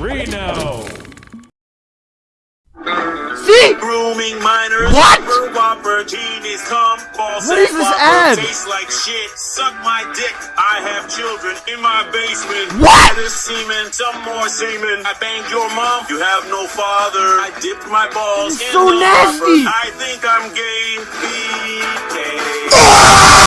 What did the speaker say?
Reno. See? Grooming minors. What? Genies, come. false. What is this ad? Tastes like shit. Suck my dick. I have children in my basement. What? This semen, some more semen. I banged your mom. You have no father. I dipped my balls in so the nasty. hopper. I think I'm gay.